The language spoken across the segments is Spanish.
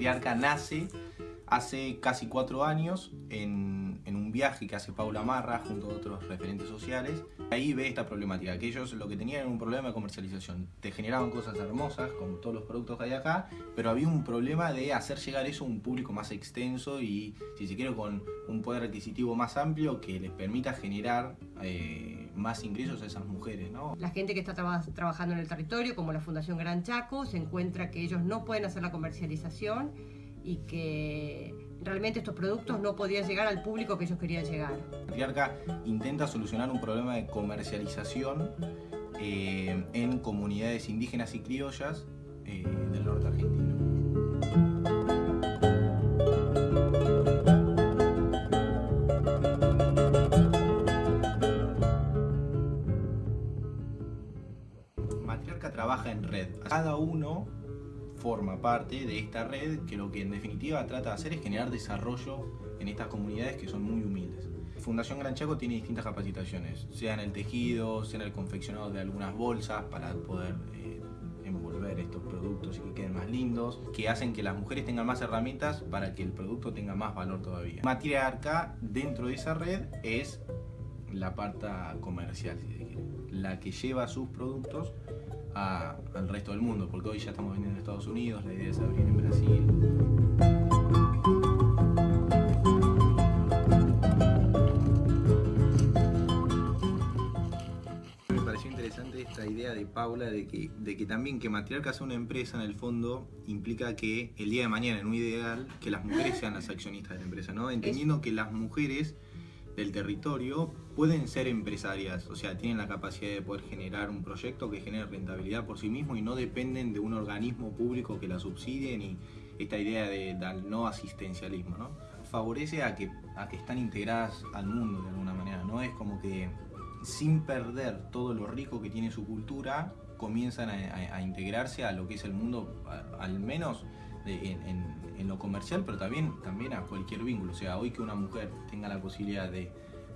Matriarca nace hace casi cuatro años en, un viaje que hace Paula Marra junto a otros referentes sociales. Ahí ve esta problemática, que ellos lo que tenían era un problema de comercialización. Te generaban cosas hermosas, como todos los productos que hay acá, pero había un problema de hacer llegar eso a un público más extenso y, si se quiere, con un poder adquisitivo más amplio que les permita generar eh, más ingresos a esas mujeres. ¿no? La gente que está traba trabajando en el territorio, como la Fundación Gran Chaco, se encuentra que ellos no pueden hacer la comercialización y que realmente estos productos no podían llegar al público que ellos querían llegar. Patriarca intenta solucionar un problema de comercialización eh, en comunidades indígenas y criollas eh, del norte argentino. Matriarca trabaja en red. Cada uno forma parte de esta red que lo que en definitiva trata de hacer es generar desarrollo en estas comunidades que son muy humildes. Fundación Gran Chaco tiene distintas capacitaciones, sea en el tejido, sea en el confeccionado de algunas bolsas para poder eh, envolver estos productos y que queden más lindos, que hacen que las mujeres tengan más herramientas para que el producto tenga más valor todavía. Matriarca dentro de esa red es la parte comercial, la que lleva sus productos al resto del mundo, porque hoy ya estamos vendiendo en Estados Unidos, la idea es abrir en Brasil. Me pareció interesante esta idea de Paula de que, de que también que Matriarca sea una empresa en el fondo implica que el día de mañana, en un ideal, que las mujeres sean las accionistas de la empresa, ¿no? Entendiendo que las mujeres del territorio pueden ser empresarias, o sea, tienen la capacidad de poder generar un proyecto que genere rentabilidad por sí mismo y no dependen de un organismo público que la subsidie ni esta idea de, no asistencialismo, ¿no? Favorece a que, a que están integradas al mundo de alguna manera, ¿no? Es como que sin perder todo lo rico que tiene su cultura, comienzan a, integrarse a lo que es el mundo, al menos en, en, en, lo comercial, pero también, también a cualquier vínculo. O sea, hoy que una mujer tenga la posibilidad de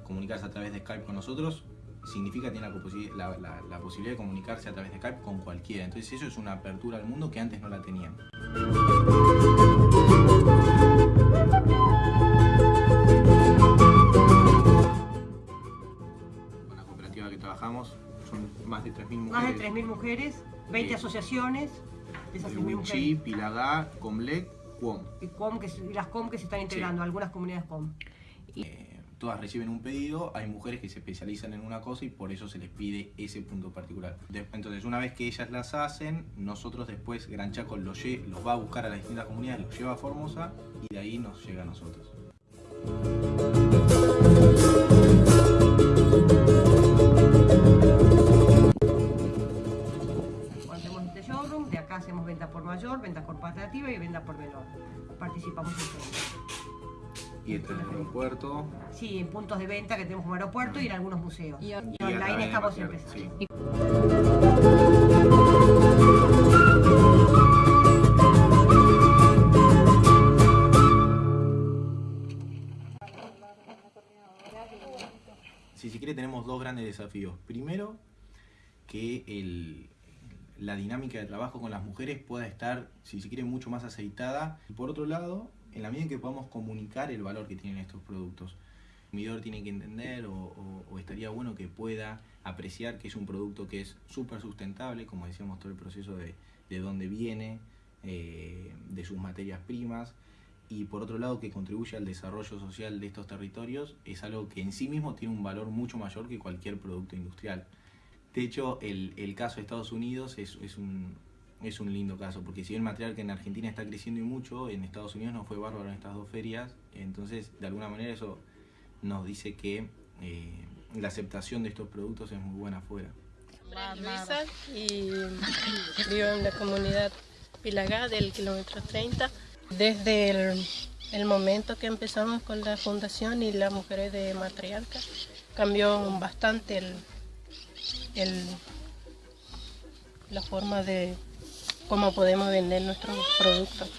comunicarse a través de Skype con nosotros, significa que tiene la, la, la, la, posibilidad de comunicarse a través de Skype con cualquiera. Entonces eso es una apertura al mundo que antes no la tenían. Con la cooperativa que trabajamos son más de 3.000 mujeres. Más de 3.000 mujeres, 20 Sí. asociaciones. De esas 3.000 Wichi, mujeres. Pilagá, Comlec, Cuom. Y, com que, y las COM que se están integrando, algunas comunidades COM. Eh, todas reciben un pedido, hay mujeres que se especializan en una cosa y por eso se les pide ese punto particular. Entonces, una vez que ellas las hacen, nosotros después, Gran Chaco los, los va a buscar a las distintas comunidades, los lleva a Formosa y de ahí nos llega a nosotros. Participamos en todo. Y entre el aeropuerto Sí, en puntos de venta que tenemos como aeropuerto y en algunos museos. Y- Y, y a online de estamos empezando. sí. Si se quiere tenemos dos grandes desafíos. Primero, que el- la dinámica de trabajo con las mujeres pueda estar, si se quiere, mucho más aceitada. Y por otro lado, en la medida en que podamos comunicar el valor que tienen estos productos. El consumidor tiene que entender o, estaría bueno que pueda apreciar que es un producto que es súper sustentable, como decíamos, todo el proceso de, de dónde viene, eh, de sus materias primas, y por otro lado que contribuye al desarrollo social de estos territorios, es algo que en sí mismo tiene un valor mucho mayor que cualquier producto industrial. De hecho, el, el caso de Estados Unidos es, es un, es un lindo caso, porque si bien material que en Argentina está creciendo y mucho, en Estados Unidos no fue bárbaro en estas dos ferias, entonces de alguna manera eso nos dice que eh, la aceptación de estos productos es muy buena afuera. nombre es Luisa y vivo en la comunidad Pilagá del kilómetro 30. Desde el, el momento que empezamos con la fundación y las mujeres de matriarca, cambió bastante el, la forma de cómo podemos vender nuestros productos.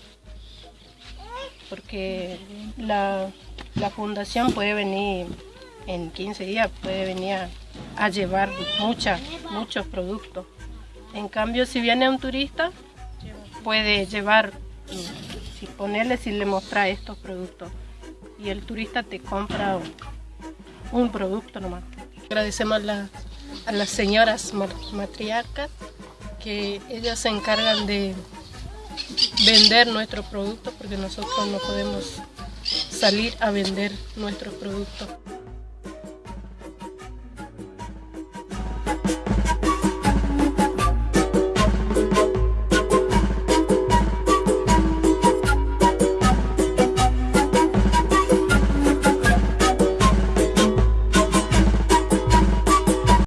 Porque la, la fundación puede venir en 15 días, puede venir a, llevar muchas, muchos productos. En cambio, si viene un turista, puede llevar mm, si ponerle, si le mostras estos productos y el turista te compra un, producto nomás. Agradecemos a, a las señoras matriarcas que ellas se encargan de vender nuestros productos porque nosotros no podemos salir a vender nuestros productos.